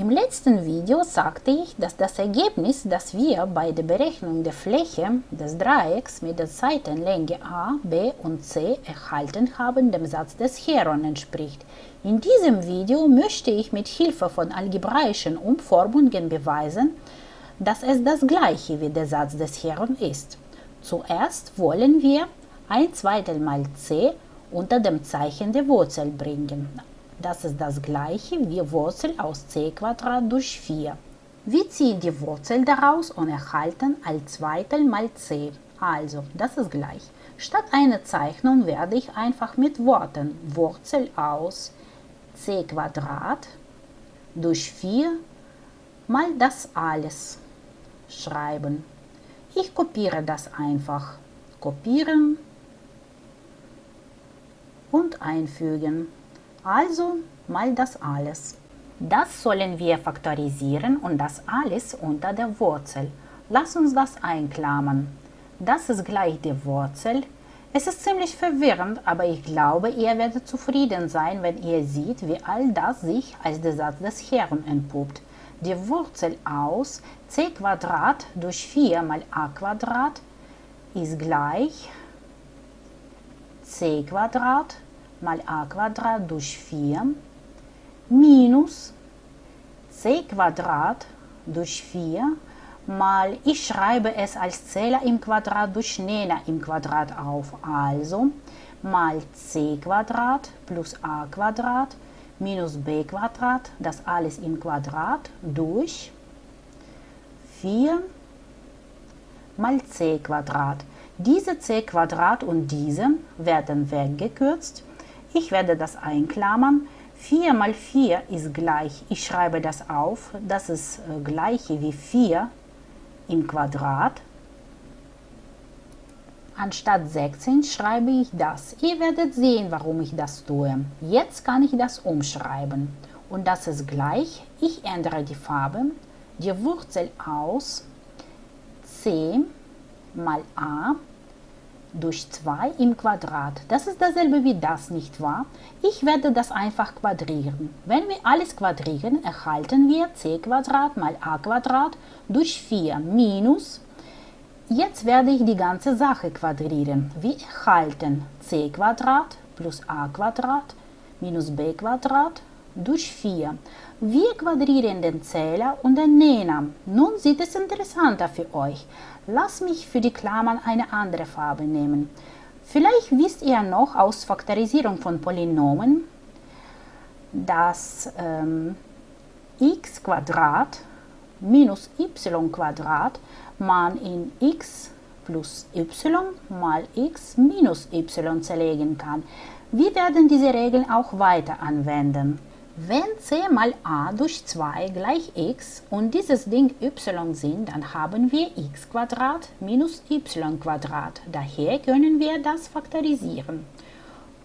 Im letzten Video sagte ich, dass das Ergebnis, das wir bei der Berechnung der Fläche des Dreiecks mit der Seitenlänge a, b und c erhalten haben, dem Satz des Heron entspricht. In diesem Video möchte ich mit Hilfe von algebraischen Umformungen beweisen, dass es das gleiche wie der Satz des Heron ist. Zuerst wollen wir ein Zweitel mal c unter dem Zeichen der Wurzel bringen. Das ist das gleiche wie Wurzel aus c durch 4. Wir ziehen die Wurzel daraus und erhalten ein Zweitel mal c. Also, das ist gleich. Statt einer Zeichnung werde ich einfach mit Worten Wurzel aus c durch 4 mal das alles schreiben. Ich kopiere das einfach. Kopieren und einfügen. Also mal das alles. Das sollen wir faktorisieren und das alles unter der Wurzel. Lass uns das einklammern. Das ist gleich die Wurzel. Es ist ziemlich verwirrend, aber ich glaube, ihr werdet zufrieden sein, wenn ihr seht, wie all das sich als der Satz des Herrn entpuppt. Die Wurzel aus c durch 4 mal a ist gleich c mal a Quadrat durch 4 minus c Quadrat durch 4 mal, ich schreibe es als Zähler im Quadrat durch Nenner im Quadrat auf, also mal c Quadrat plus a Quadrat minus b Quadrat, das alles im Quadrat durch 4 mal c Quadrat. Diese c Quadrat und diese werden weggekürzt ich werde das einklammern. 4 mal 4 ist gleich, ich schreibe das auf, das ist äh, gleich wie 4 im Quadrat. Anstatt 16 schreibe ich das. Ihr werdet sehen, warum ich das tue. Jetzt kann ich das umschreiben. Und das ist gleich, ich ändere die Farbe, die Wurzel aus c mal a durch 2 im Quadrat. Das ist dasselbe wie das, nicht wahr? Ich werde das einfach quadrieren. Wenn wir alles quadrieren, erhalten wir c Quadrat mal a Quadrat durch 4 minus. Jetzt werde ich die ganze Sache quadrieren. Wir erhalten c Quadrat plus a Quadrat minus b Quadrat durch 4. Wir quadrieren den Zähler und den Nenner. Nun sieht es interessanter für euch. Lass mich für die Klammern eine andere Farbe nehmen. Vielleicht wisst ihr noch aus Faktorisierung von Polynomen, dass ähm, x minus y man in x plus y mal x minus y zerlegen kann. Wir werden diese Regeln auch weiter anwenden. Wenn c mal a durch 2 gleich x und dieses Ding y sind, dann haben wir x minus y. Daher können wir das faktorisieren.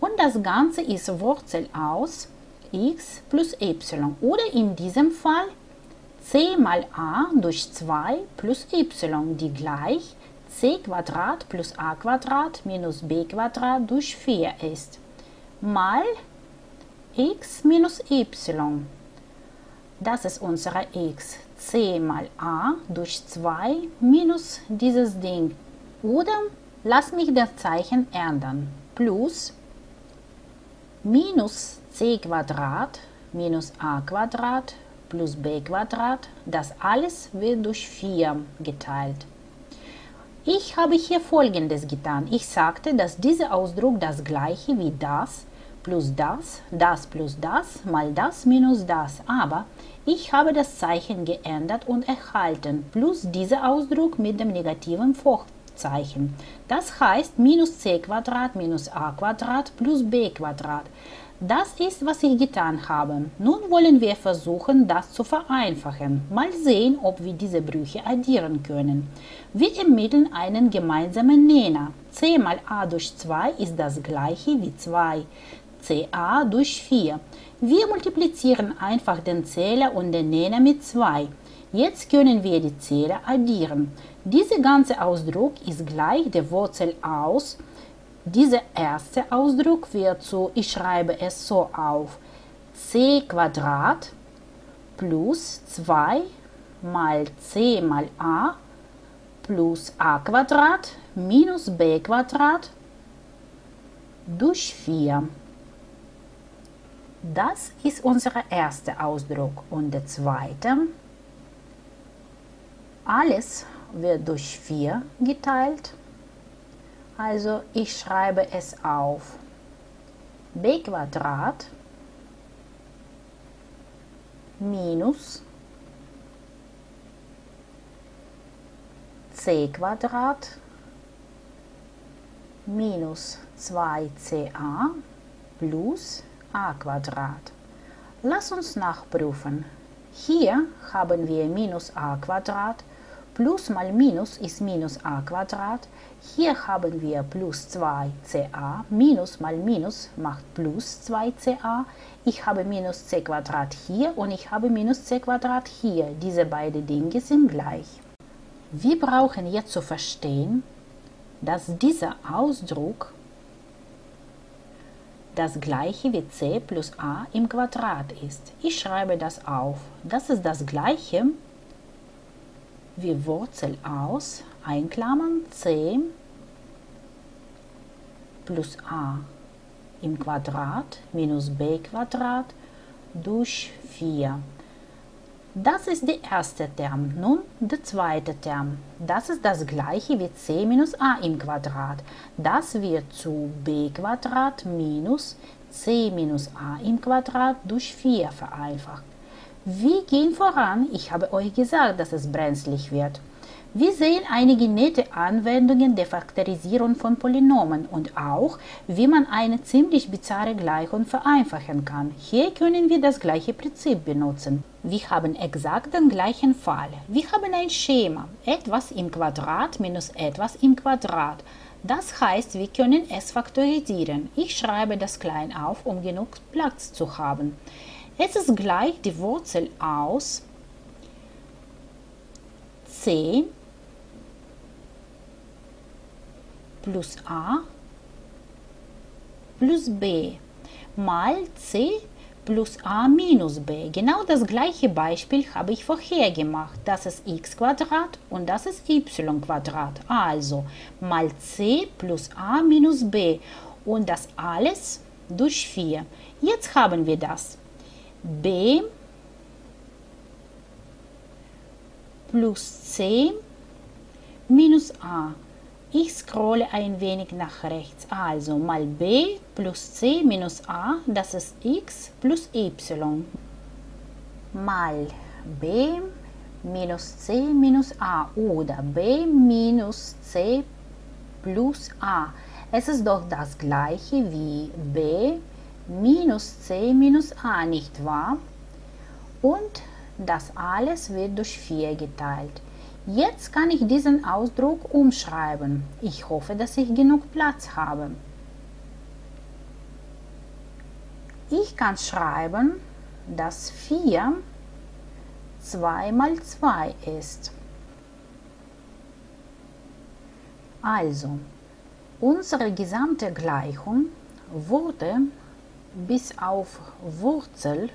Und das Ganze ist Wurzel aus x plus y oder in diesem Fall c mal a durch 2 plus y, die gleich c plus a minus b durch 4 ist, mal x minus y. Das ist unsere x. c mal a durch 2 minus dieses Ding. Oder lass mich das Zeichen ändern. Plus minus c Quadrat minus a Quadrat plus b Quadrat. Das alles wird durch 4 geteilt. Ich habe hier folgendes getan. Ich sagte, dass dieser Ausdruck das gleiche wie das plus das, das plus das, mal das minus das. Aber ich habe das Zeichen geändert und erhalten, plus dieser Ausdruck mit dem negativen Vorzeichen. Das heißt minus c Quadrat minus a Quadrat plus b Quadrat. Das ist, was ich getan habe. Nun wollen wir versuchen, das zu vereinfachen. Mal sehen, ob wir diese Brüche addieren können. Wir ermitteln einen gemeinsamen Nenner. c mal a durch 2 ist das gleiche wie 2 ca durch 4. Wir multiplizieren einfach den Zähler und den Nenner mit 2. Jetzt können wir die Zähler addieren. Dieser ganze Ausdruck ist gleich der Wurzel aus. Dieser erste Ausdruck wird so, ich schreibe es so auf, c Quadrat plus 2 mal c mal a plus a Quadrat minus b Quadrat durch 4. Das ist unser erster Ausdruck. Und der zweite, alles wird durch 4 geteilt. Also ich schreibe es auf b Quadrat minus c Quadrat minus 2ca plus. Lass uns nachprüfen. Hier haben wir minus a plus mal minus ist minus a Quadrat. Hier haben wir plus 2ca, minus mal minus macht plus 2ca. Ich habe minus c Quadrat hier und ich habe minus c Quadrat hier. Diese beiden Dinge sind gleich. Wir brauchen jetzt zu verstehen, dass dieser Ausdruck das gleiche wie c plus a im Quadrat ist. Ich schreibe das auf. Das ist das gleiche wie Wurzel aus, einklammern c plus a im Quadrat minus b Quadrat durch 4. Das ist der erste Term. Nun der zweite Term. Das ist das gleiche wie c minus a im Quadrat. Das wird zu b Quadrat minus c minus a im Quadrat durch 4 vereinfacht. Wir gehen voran. Ich habe euch gesagt, dass es brenzlig wird. Wir sehen einige nette Anwendungen der Faktorisierung von Polynomen und auch, wie man eine ziemlich bizarre Gleichung vereinfachen kann. Hier können wir das gleiche Prinzip benutzen. Wir haben exakt den gleichen Fall. Wir haben ein Schema, etwas im Quadrat minus etwas im Quadrat. Das heißt, wir können es faktorisieren. Ich schreibe das klein auf, um genug Platz zu haben. Es ist gleich die Wurzel aus c plus a plus b mal c plus a minus b. Genau das gleiche Beispiel habe ich vorher gemacht. Das ist x Quadrat und das ist y Quadrat. Also mal c plus a minus b und das alles durch 4. Jetzt haben wir das. B plus c minus a ich scrolle ein wenig nach rechts. Also mal b plus c minus a, das ist x plus y. Mal b minus c minus a oder b minus c plus a. Es ist doch das gleiche wie b minus c minus a, nicht wahr? Und das alles wird durch 4 geteilt. Jetzt kann ich diesen Ausdruck umschreiben. Ich hoffe, dass ich genug Platz habe. Ich kann schreiben, dass 4 2 mal 2 ist. Also, unsere gesamte Gleichung wurde bis auf Wurzel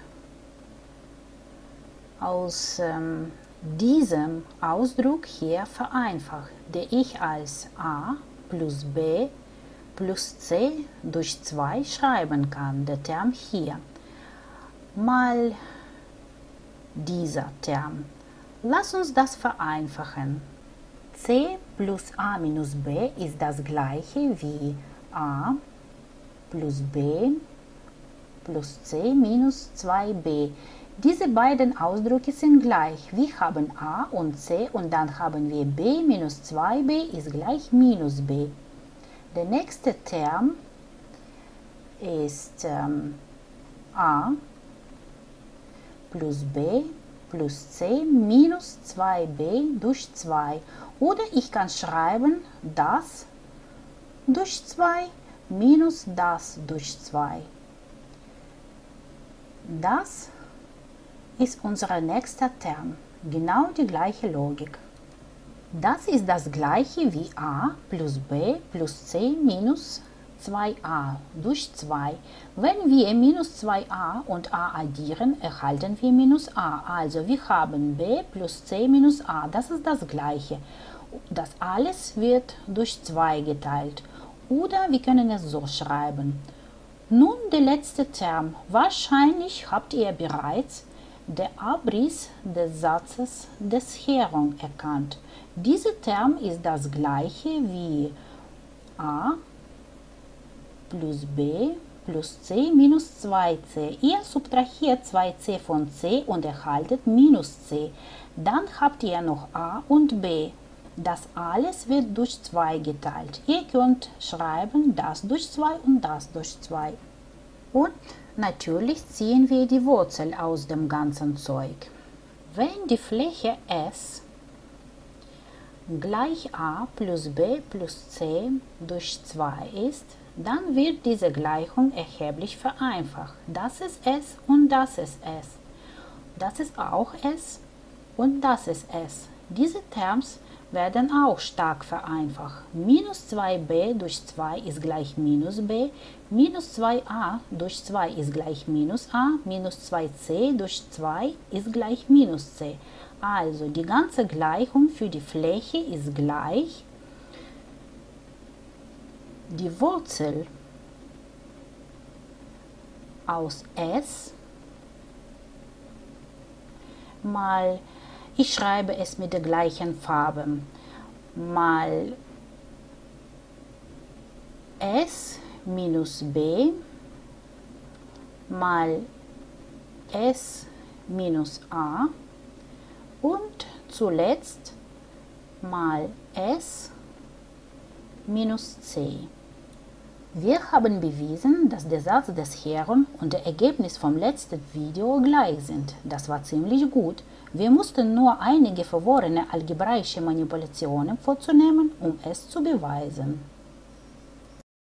aus ähm, diesem Ausdruck hier vereinfacht, der ich als a plus b plus c durch 2 schreiben kann, der Term hier, mal dieser Term. Lass uns das vereinfachen. c plus a minus b ist das gleiche wie a plus b plus c minus 2b. Diese beiden Ausdrücke sind gleich. Wir haben a und c und dann haben wir b minus 2b ist gleich minus b. Der nächste Term ist ähm, a plus b plus c minus 2b durch 2. Oder ich kann schreiben das durch 2 minus das durch 2. Das ist unser nächster Term. Genau die gleiche Logik. Das ist das gleiche wie a plus b plus c minus 2a durch 2. Wenn wir minus 2a und a addieren, erhalten wir minus a. Also wir haben b plus c minus a. Das ist das gleiche. Das alles wird durch 2 geteilt. Oder wir können es so schreiben. Nun der letzte Term. Wahrscheinlich habt ihr bereits den Abriss des Satzes des Heron erkannt. Dieser Term ist das gleiche wie a plus b plus c minus 2c. Ihr subtrahiert 2c von c und erhaltet minus c. Dann habt ihr noch a und b. Das alles wird durch 2 geteilt. Ihr könnt schreiben das durch 2 und das durch 2. Und natürlich ziehen wir die Wurzel aus dem ganzen Zeug. Wenn die Fläche S gleich a plus b plus c durch 2 ist, dann wird diese Gleichung erheblich vereinfacht. Das ist s und das ist s. Das ist auch s und das ist s. Diese Terms werden auch stark vereinfacht. Minus 2b durch 2 ist gleich minus b, minus 2a durch 2 ist gleich minus a, minus 2c durch 2 ist gleich minus c. Also die ganze Gleichung für die Fläche ist gleich die Wurzel aus s mal ich schreibe es mit der gleichen Farbe. Mal S minus B mal S minus A und zuletzt mal S minus C. Wir haben bewiesen, dass der Satz des Herren und der Ergebnis vom letzten Video gleich sind. Das war ziemlich gut. Wir mussten nur einige verworrene algebraische Manipulationen vorzunehmen, um es zu beweisen.